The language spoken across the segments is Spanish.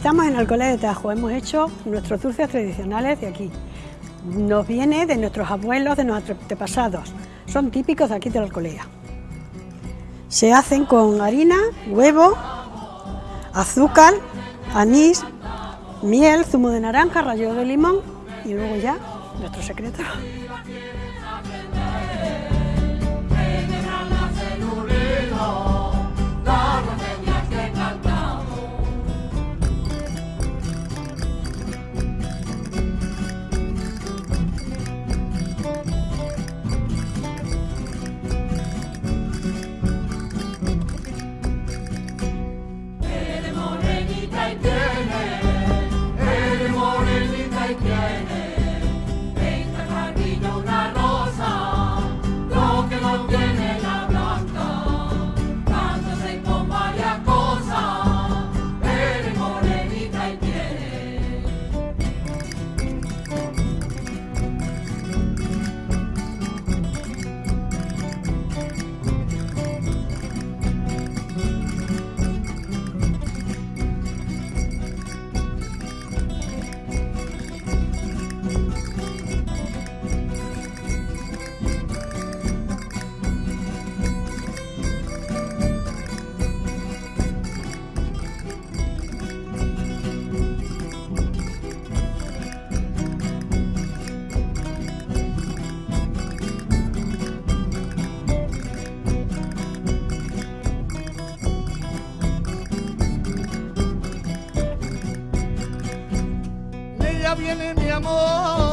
Estamos en Alcolea de Tajo, hemos hecho nuestros dulces tradicionales de aquí. Nos viene de nuestros abuelos, de nuestros antepasados. Son típicos de aquí de la Alcolea. Se hacen con harina, huevo, azúcar, anís, miel, zumo de naranja, rallo de limón y luego ya nuestro secreto. Viene mi amor,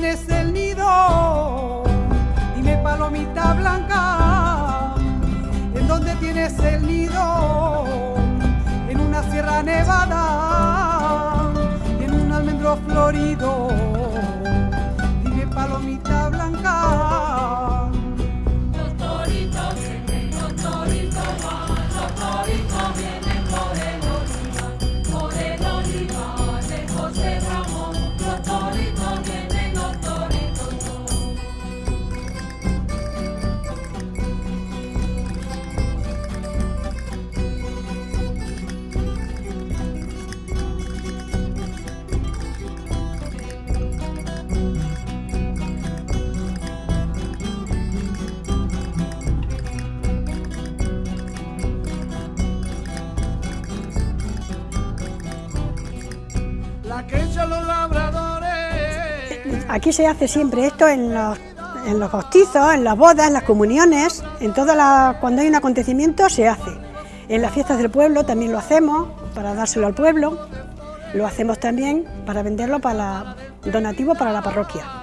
tienes el nido? Dime palomita blanca. ¿En dónde tienes el nido? En una sierra nevada en un almendro florido. Aquí se hace siempre esto en los, en los bautizos, en las bodas, en las comuniones, en toda la, cuando hay un acontecimiento se hace. En las fiestas del pueblo también lo hacemos para dárselo al pueblo, lo hacemos también para venderlo para donativo para la parroquia.